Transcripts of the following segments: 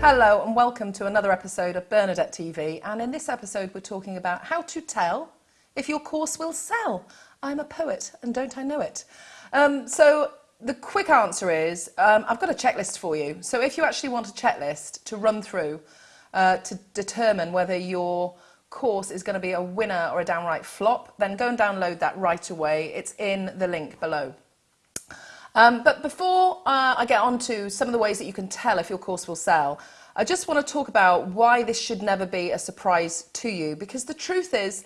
Hello and welcome to another episode of Bernadette TV and in this episode we're talking about how to tell if your course will sell. I'm a poet and don't I know it. Um, so the quick answer is um, I've got a checklist for you. So if you actually want a checklist to run through uh, to determine whether your course is going to be a winner or a downright flop, then go and download that right away. It's in the link below. Um, but before uh, I get on to some of the ways that you can tell if your course will sell, I just want to talk about why this should never be a surprise to you. Because the truth is,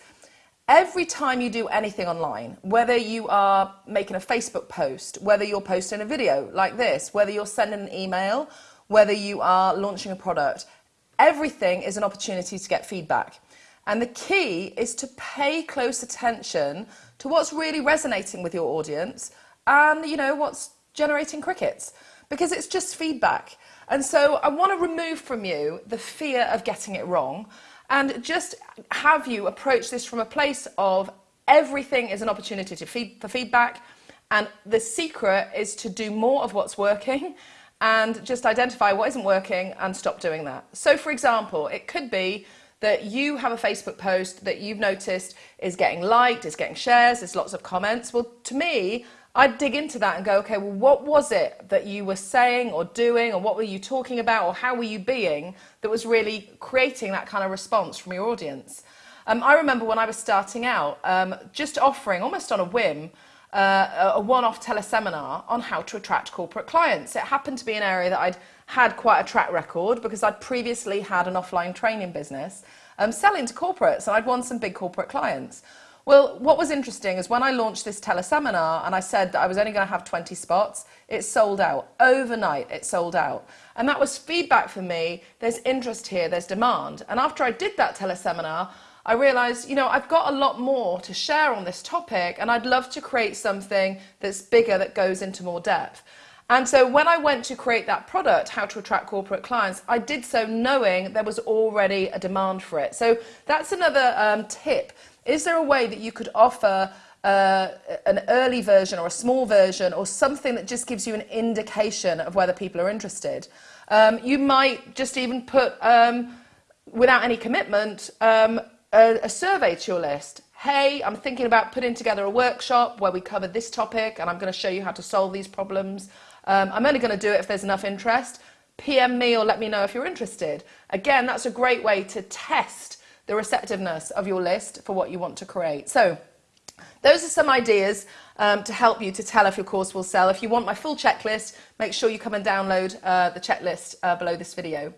every time you do anything online, whether you are making a Facebook post, whether you're posting a video like this, whether you're sending an email, whether you are launching a product, everything is an opportunity to get feedback. And the key is to pay close attention to what's really resonating with your audience and you know what's generating crickets because it's just feedback. And so I want to remove from you the fear of getting it wrong and just have you approach this from a place of everything is an opportunity to feed, for feedback and the secret is to do more of what's working and just identify what isn't working and stop doing that. So for example, it could be that you have a Facebook post that you've noticed is getting liked, is getting shares, there's lots of comments. Well, to me, I'd dig into that and go, okay, well, what was it that you were saying or doing, or what were you talking about, or how were you being that was really creating that kind of response from your audience? Um, I remember when I was starting out, um, just offering, almost on a whim, uh, a one-off teleseminar on how to attract corporate clients. It happened to be an area that I'd had quite a track record because I'd previously had an offline training business um, selling to corporates and I'd won some big corporate clients. Well, what was interesting is when I launched this teleseminar and I said that I was only going to have 20 spots, it sold out. Overnight, it sold out. And that was feedback for me. There's interest here, there's demand. And after I did that teleseminar, I realized, you know, I've got a lot more to share on this topic and I'd love to create something that's bigger that goes into more depth. And so when I went to create that product, How to Attract Corporate Clients, I did so knowing there was already a demand for it. So that's another um, tip is there a way that you could offer uh, an early version or a small version or something that just gives you an indication of whether people are interested? Um, you might just even put, um, without any commitment, um, a, a survey to your list. Hey, I'm thinking about putting together a workshop where we cover this topic and I'm going to show you how to solve these problems. Um, I'm only going to do it if there's enough interest. PM me or let me know if you're interested. Again, that's a great way to test the receptiveness of your list for what you want to create. So those are some ideas um, to help you to tell if your course will sell. If you want my full checklist, make sure you come and download uh, the checklist uh, below this video.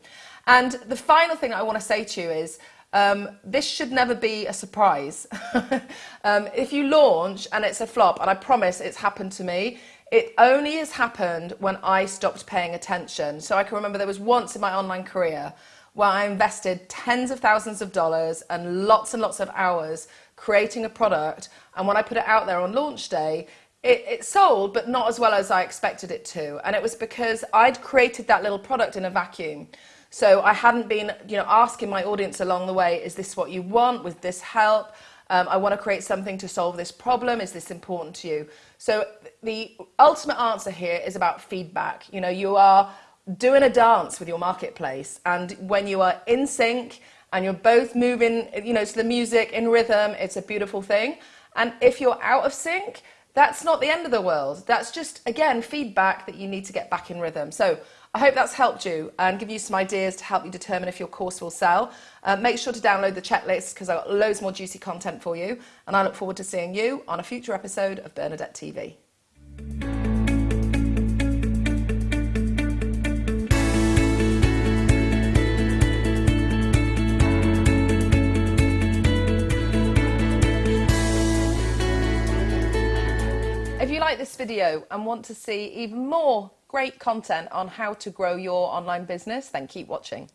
And the final thing I want to say to you is um, this should never be a surprise. um, if you launch and it's a flop, and I promise it's happened to me, it only has happened when I stopped paying attention. So I can remember there was once in my online career where I invested tens of thousands of dollars and lots and lots of hours creating a product. And when I put it out there on launch day, it, it, sold, but not as well as I expected it to. And it was because I'd created that little product in a vacuum. So I hadn't been, you know, asking my audience along the way, is this what you want? With this help? Um, I want to create something to solve this problem. Is this important to you? So the ultimate answer here is about feedback. You know, you are doing a dance with your marketplace and when you are in sync and you're both moving you know to the music in rhythm it's a beautiful thing and if you're out of sync that's not the end of the world that's just again feedback that you need to get back in rhythm so I hope that's helped you and give you some ideas to help you determine if your course will sell. Uh, make sure to download the checklist because I've got loads more juicy content for you and I look forward to seeing you on a future episode of Bernadette TV. If you like this video and want to see even more great content on how to grow your online business, then keep watching.